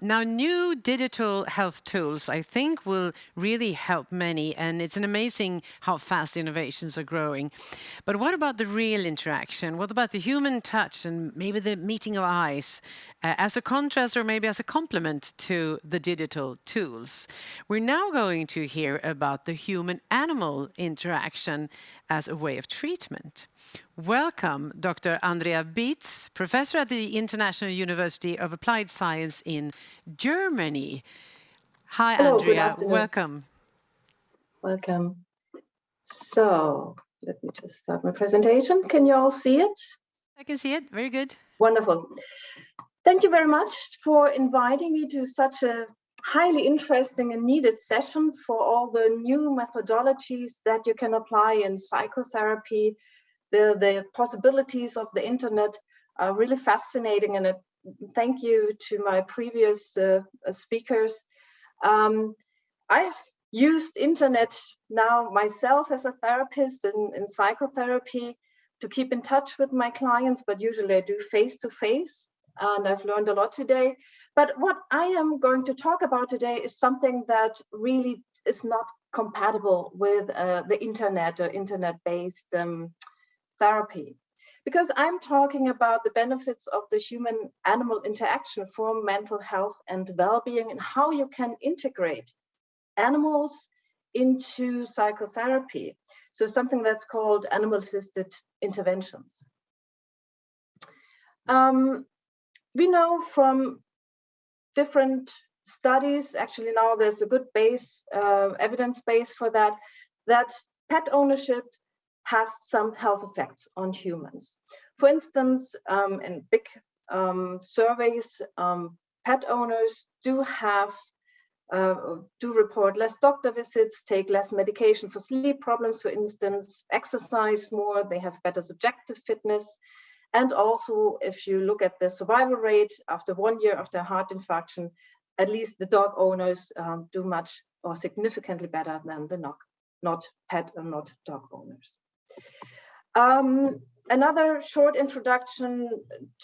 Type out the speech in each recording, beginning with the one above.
Now, new digital health tools, I think, will really help many, and it's an amazing how fast innovations are growing. But what about the real interaction? What about the human touch and maybe the meeting of eyes uh, as a contrast or maybe as a complement to the digital tools? We're now going to hear about the human-animal interaction as a way of treatment. Welcome, Dr. Andrea Beetz, professor at the International University of Applied Science in Germany. Hi, Hello, Andrea. Welcome. Welcome. So let me just start my presentation. Can you all see it? I can see it. Very good. Wonderful. Thank you very much for inviting me to such a highly interesting and needed session for all the new methodologies that you can apply in psychotherapy. The, the possibilities of the internet are really fascinating and thank you to my previous uh, speakers. Um, I've used internet now myself as a therapist in, in psychotherapy to keep in touch with my clients, but usually I do face-to-face -face, and I've learned a lot today. But what I am going to talk about today is something that really is not compatible with uh, the internet or internet-based um, therapy. Because I'm talking about the benefits of the human-animal interaction for mental health and well-being and how you can integrate animals into psychotherapy. So something that's called animal-assisted interventions. Um, we know from different studies, actually now there's a good base, uh, evidence base for that, that pet ownership has some health effects on humans. For instance, um, in big um, surveys, um, pet owners do have uh, do report less doctor visits, take less medication for sleep problems, for instance, exercise more, they have better subjective fitness, and also, if you look at the survival rate after one year after heart infarction, at least the dog owners um, do much or significantly better than the not, not pet or not dog owners. Um, another short introduction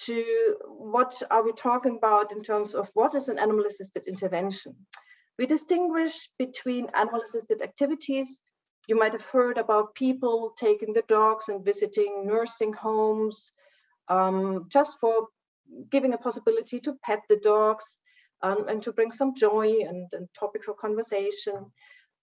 to what are we talking about in terms of what is an animal assisted intervention. We distinguish between animal assisted activities. You might have heard about people taking the dogs and visiting nursing homes, um, just for giving a possibility to pet the dogs um, and to bring some joy and, and topic for conversation.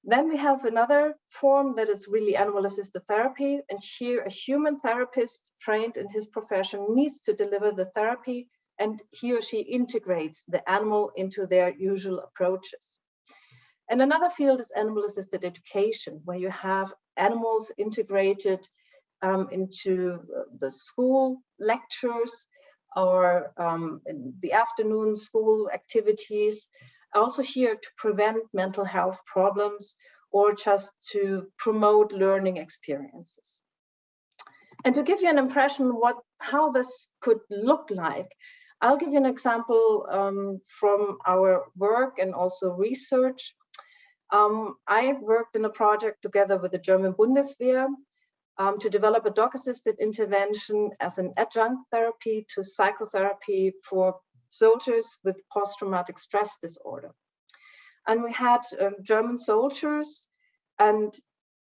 Then we have another form that is really animal assisted therapy. And here a human therapist trained in his profession needs to deliver the therapy and he or she integrates the animal into their usual approaches. And another field is animal assisted education, where you have animals integrated um, into uh, the school lectures or um, the afternoon school activities, also here to prevent mental health problems or just to promote learning experiences. And to give you an impression what how this could look like, I'll give you an example um, from our work and also research. Um, I worked in a project together with the German Bundeswehr um, to develop a dog-assisted intervention as an adjunct therapy to psychotherapy for soldiers with post-traumatic stress disorder. And we had um, German soldiers and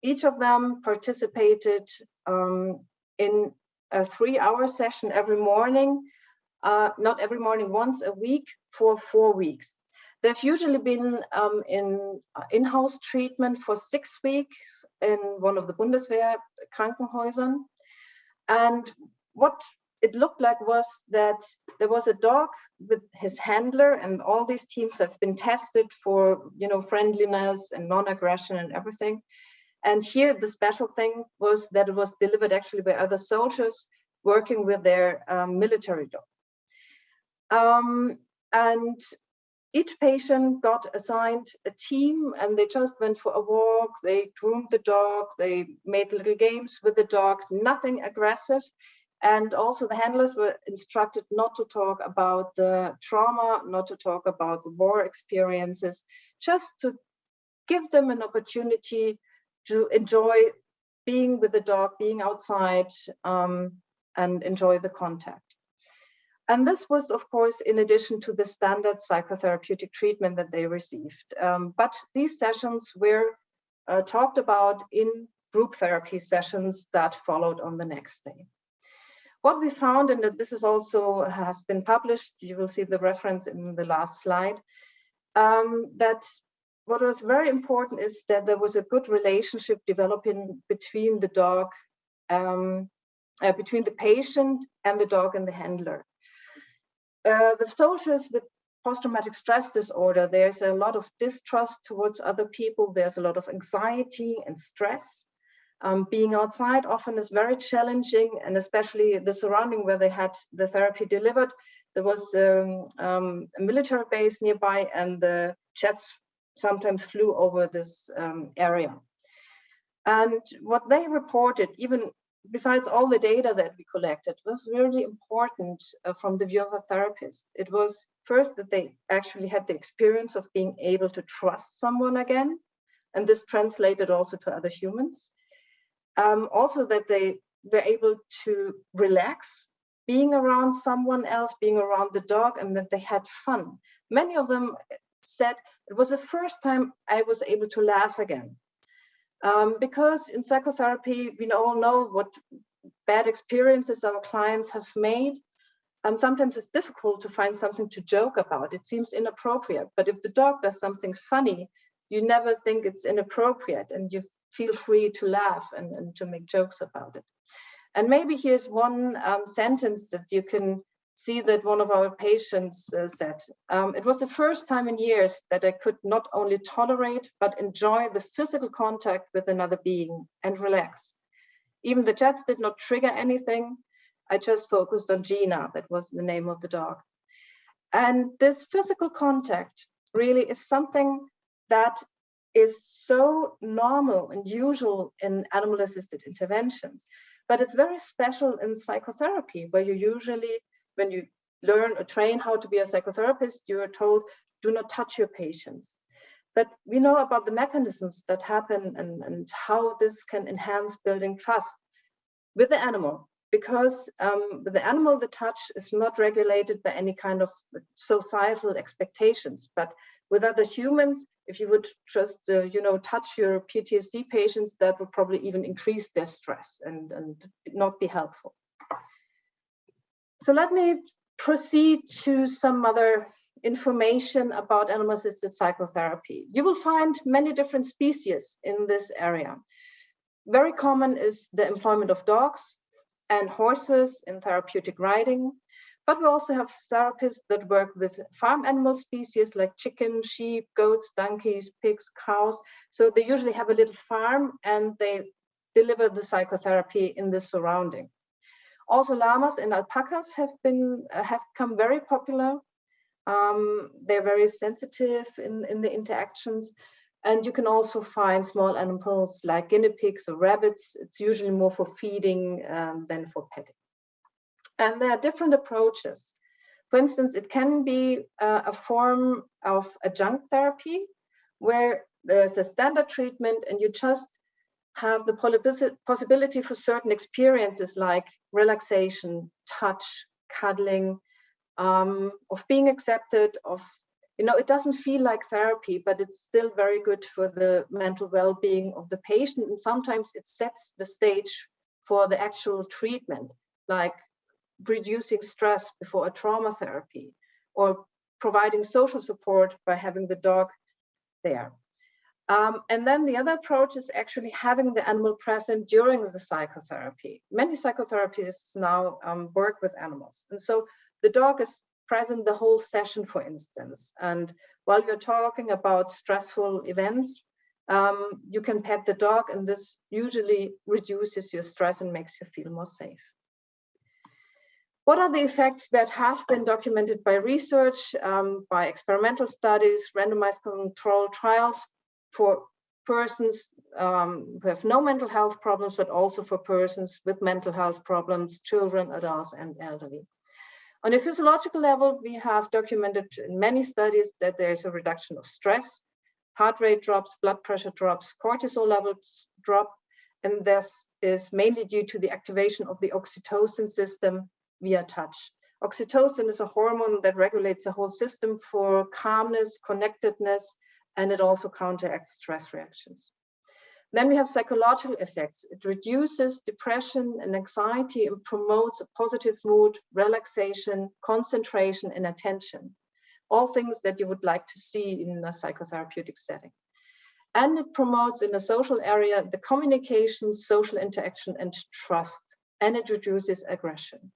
each of them participated um, in a three hour session every morning, uh, not every morning, once a week for four weeks. They've usually been um, in uh, in-house treatment for six weeks in one of the Bundeswehr Krankenhäusern. And what it looked like was that there was a dog with his handler and all these teams have been tested for, you know, friendliness and non-aggression and everything. And here the special thing was that it was delivered actually by other soldiers working with their um, military dog. Um, and each patient got assigned a team and they just went for a walk, they groomed the dog, they made little games with the dog, nothing aggressive. And also the handlers were instructed not to talk about the trauma, not to talk about the war experiences, just to give them an opportunity to enjoy being with the dog, being outside um, and enjoy the contact. And this was, of course, in addition to the standard psychotherapeutic treatment that they received. Um, but these sessions were uh, talked about in group therapy sessions that followed on the next day. What we found, and that this is also has been published, you will see the reference in the last slide, um, that what was very important is that there was a good relationship developing between the dog, um, uh, between the patient and the dog and the handler. Uh, the soldiers with post-traumatic stress disorder, there's a lot of distrust towards other people. There's a lot of anxiety and stress. Um, being outside often is very challenging and especially the surrounding where they had the therapy delivered. There was um, um, a military base nearby and the jets sometimes flew over this um, area. And what they reported, even besides all the data that we collected, was really important uh, from the view of a therapist. It was first that they actually had the experience of being able to trust someone again, and this translated also to other humans. Um, also that they were able to relax being around someone else, being around the dog, and that they had fun. Many of them said it was the first time I was able to laugh again. Um, because in psychotherapy, we all know what bad experiences our clients have made. Um, sometimes it's difficult to find something to joke about. It seems inappropriate. But if the dog does something funny, you never think it's inappropriate and you feel free to laugh and, and to make jokes about it. And maybe here's one um, sentence that you can see that one of our patients uh, said. Um, it was the first time in years that I could not only tolerate, but enjoy the physical contact with another being and relax. Even the jets did not trigger anything. I just focused on Gina, that was the name of the dog. And this physical contact really is something that is so normal and usual in animal assisted interventions, but it's very special in psychotherapy where you usually when you learn or train how to be a psychotherapist, you are told, do not touch your patients. But we know about the mechanisms that happen and, and how this can enhance building trust with the animal. Because um, the animal, the touch is not regulated by any kind of societal expectations. But with other humans, if you would just, uh, you know, touch your PTSD patients, that would probably even increase their stress and, and not be helpful. So let me proceed to some other information about animal-assisted psychotherapy. You will find many different species in this area. Very common is the employment of dogs and horses in therapeutic riding, but we also have therapists that work with farm animal species like chicken, sheep, goats, donkeys, pigs, cows. So they usually have a little farm and they deliver the psychotherapy in the surrounding. Also, llamas and alpacas have been uh, have become very popular. Um, they're very sensitive in, in the interactions. And you can also find small animals like guinea pigs or rabbits. It's usually more for feeding um, than for petting. And there are different approaches. For instance, it can be uh, a form of adjunct therapy where there's a standard treatment and you just have the possibility for certain experiences like relaxation, touch, cuddling, um, of being accepted, of, you know, it doesn't feel like therapy, but it's still very good for the mental well-being of the patient. And sometimes it sets the stage for the actual treatment, like reducing stress before a trauma therapy or providing social support by having the dog there. Um, and then the other approach is actually having the animal present during the psychotherapy. Many psychotherapists now um, work with animals. And so the dog is present the whole session, for instance. And while you're talking about stressful events, um, you can pet the dog and this usually reduces your stress and makes you feel more safe. What are the effects that have been documented by research, um, by experimental studies, randomized control trials, for persons um, who have no mental health problems, but also for persons with mental health problems, children, adults, and elderly. On a physiological level, we have documented in many studies that there's a reduction of stress, heart rate drops, blood pressure drops, cortisol levels drop, and this is mainly due to the activation of the oxytocin system via touch. Oxytocin is a hormone that regulates the whole system for calmness, connectedness, and it also counteracts stress reactions. Then we have psychological effects. It reduces depression and anxiety and promotes a positive mood, relaxation, concentration, and attention. All things that you would like to see in a psychotherapeutic setting. And it promotes in the social area the communication, social interaction, and trust. And it reduces aggression.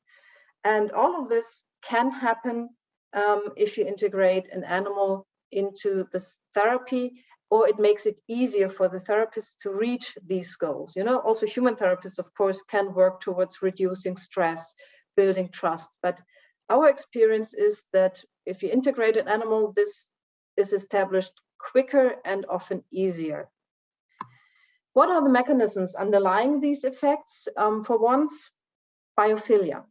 And all of this can happen um, if you integrate an animal into this therapy or it makes it easier for the therapist to reach these goals. You know, also human therapists, of course, can work towards reducing stress, building trust. But our experience is that if you integrate an animal, this is established quicker and often easier. What are the mechanisms underlying these effects? Um, for once, biophilia.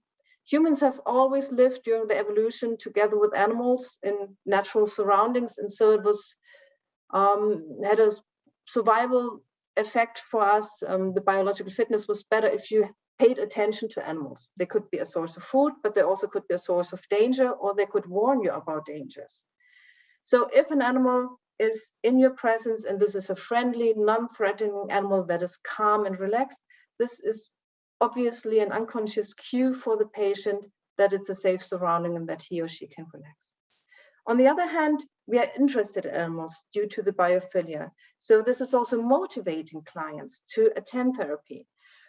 Humans have always lived during the evolution together with animals in natural surroundings, and so it was um, had a survival effect for us. Um, the biological fitness was better if you paid attention to animals. They could be a source of food, but they also could be a source of danger, or they could warn you about dangers. So if an animal is in your presence and this is a friendly, non-threatening animal that is calm and relaxed, this is obviously an unconscious cue for the patient that it's a safe surrounding and that he or she can relax. On the other hand, we are interested in animals due to the biophilia. So this is also motivating clients to attend therapy.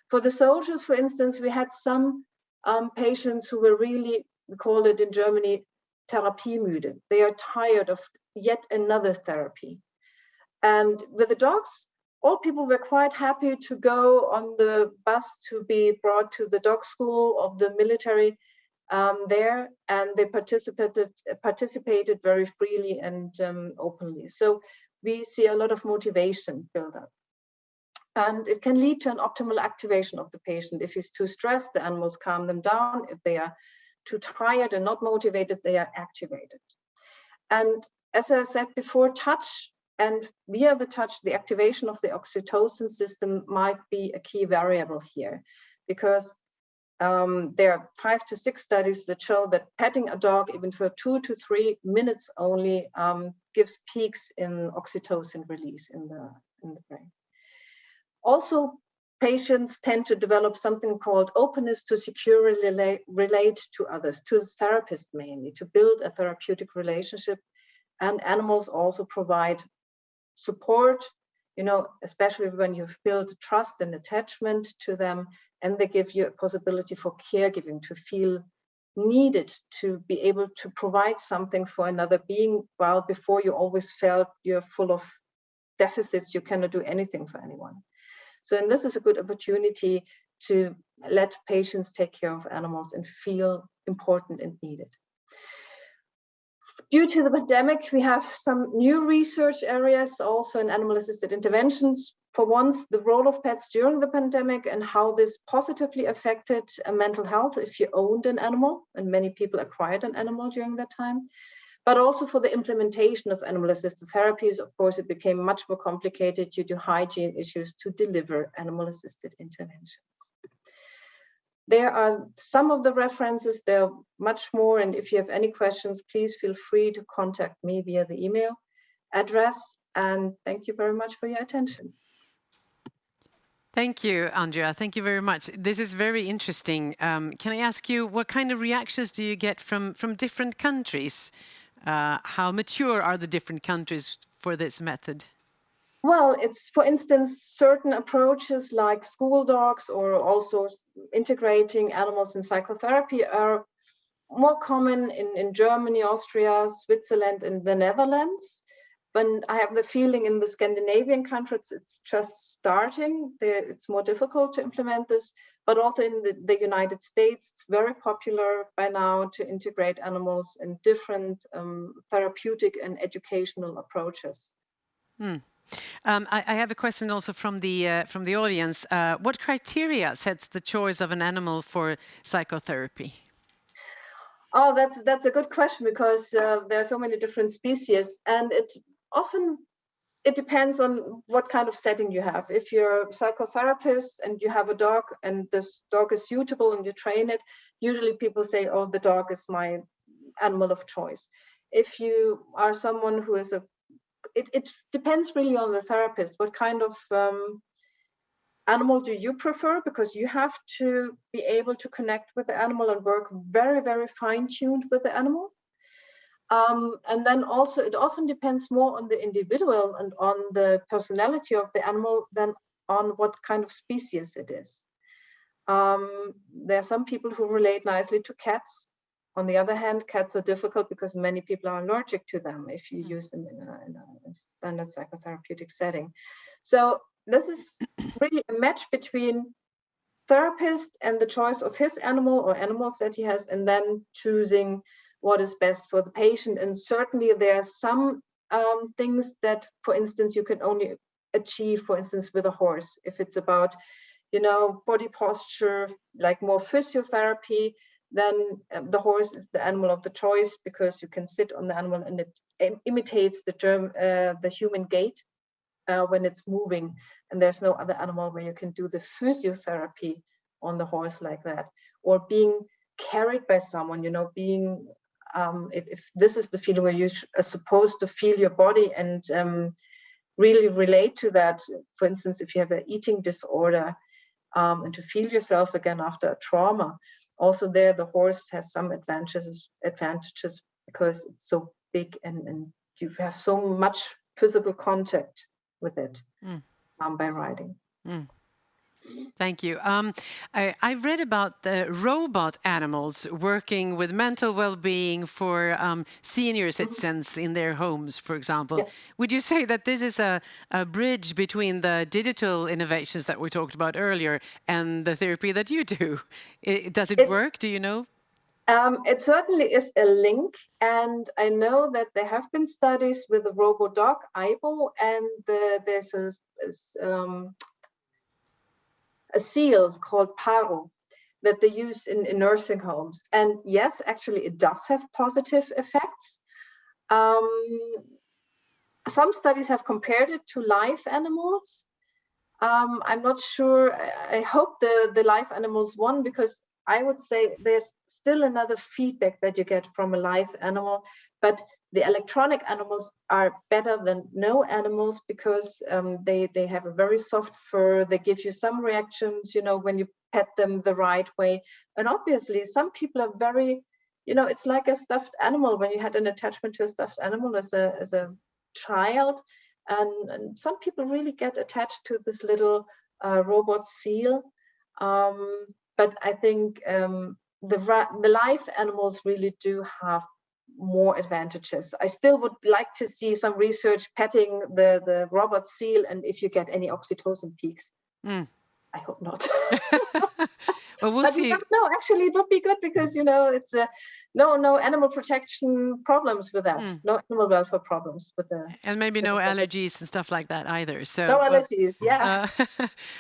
For the soldiers, for instance, we had some um, patients who were really, we call it in Germany, therapiemüde. They are tired of yet another therapy. And with the dogs, all people were quite happy to go on the bus to be brought to the dog school of the military um, there, and they participated participated very freely and um, openly. So we see a lot of motivation build up. And it can lead to an optimal activation of the patient. If he's too stressed, the animals calm them down. If they are too tired and not motivated, they are activated. And as I said before, touch and via the touch, the activation of the oxytocin system might be a key variable here because um, there are five to six studies that show that petting a dog even for two to three minutes only um, gives peaks in oxytocin release in the, in the brain. Also, patients tend to develop something called openness to securely relate, relate to others, to the therapist mainly, to build a therapeutic relationship. And animals also provide support, you know, especially when you've built trust and attachment to them and they give you a possibility for caregiving to feel needed to be able to provide something for another being while before you always felt you're full of deficits you cannot do anything for anyone. So and this is a good opportunity to let patients take care of animals and feel important and needed due to the pandemic, we have some new research areas also in animal assisted interventions. For once, the role of pets during the pandemic and how this positively affected uh, mental health if you owned an animal, and many people acquired an animal during that time. But also for the implementation of animal assisted therapies, of course, it became much more complicated due to hygiene issues to deliver animal assisted interventions. There are some of the references, there are much more. And if you have any questions, please feel free to contact me via the email address. And thank you very much for your attention. Thank you, Andrea. Thank you very much. This is very interesting. Um, can I ask you, what kind of reactions do you get from, from different countries? Uh, how mature are the different countries for this method? Well, it's, for instance, certain approaches like school dogs or also integrating animals in psychotherapy are more common in, in Germany, Austria, Switzerland, and the Netherlands. But I have the feeling in the Scandinavian countries, it's just starting. It's more difficult to implement this, but also in the, the United States, it's very popular by now to integrate animals in different um, therapeutic and educational approaches. Hmm. Um, I, I, have a question also from the uh, from the audience. Uh, what criteria sets the choice of an animal for psychotherapy? Oh, that's that's a good question because uh, there are so many different species, and it often it depends on what kind of setting you have. If you're a psychotherapist and you have a dog and this dog is suitable and you train it, usually people say, oh, the dog is my animal of choice. If you are someone who is a, it, it depends really on the therapist. What kind of um, animal do you prefer? Because you have to be able to connect with the animal and work very, very fine tuned with the animal. Um, and then also it often depends more on the individual and on the personality of the animal than on what kind of species it is. Um, there are some people who relate nicely to cats. On the other hand, cats are difficult because many people are allergic to them if you hmm. use them in a, in a standard psychotherapeutic setting. So this is really a match between therapist and the choice of his animal or animals that he has, and then choosing what is best for the patient. And certainly there are some um, things that, for instance, you can only achieve, for instance, with a horse. If it's about, you know, body posture, like more physiotherapy, then um, the horse is the animal of the choice because you can sit on the animal and it imitates the germ, uh, the human gait uh, when it's moving. And there's no other animal where you can do the physiotherapy on the horse like that, or being carried by someone, you know, being um, if, if, this is the feeling where you are supposed to feel your body and um, really relate to that, for instance, if you have an eating disorder um, and to feel yourself again after a trauma, also there the horse has some advantages, advantages because it's so big and, and you have so much physical contact with it mm. by riding. Mm. Thank you. Um, I, I, read about the robot animals working with mental well-being for um, senior citizens in their homes, for example. Yes. Would you say that this is a, a, bridge between the digital innovations that we talked about earlier and the therapy that you do? It, does it, it, work? Do you know? Um, it certainly is a link, and I know that there have been studies with the RoboDog Aibo, and the, there's a, um, a seal called Paro that they use in, in nursing homes. And yes, actually, it does have positive effects. Um, some studies have compared it to live animals. Um, I'm not sure. I, I hope the, the live animals won because I would say there's still another feedback that you get from a live animal, but the electronic animals are better than no animals because um, they, they have a very soft fur. They give you some reactions, you know, when you pet them the right way. And obviously some people are very, you know, it's like a stuffed animal when you had an attachment to a stuffed animal as a, as a child. And, and some people really get attached to this little uh, robot seal. Um, but I think um, the, the live animals really do have more advantages. I still would like to see some research petting the, the robot seal and if you get any oxytocin peaks. Mm. I hope not. well, we'll see. No, actually, it would be good because you know it's a no no animal protection problems with that. Mm. No animal welfare problems with the and maybe no allergies and stuff like that either. So no allergies, yeah. Uh,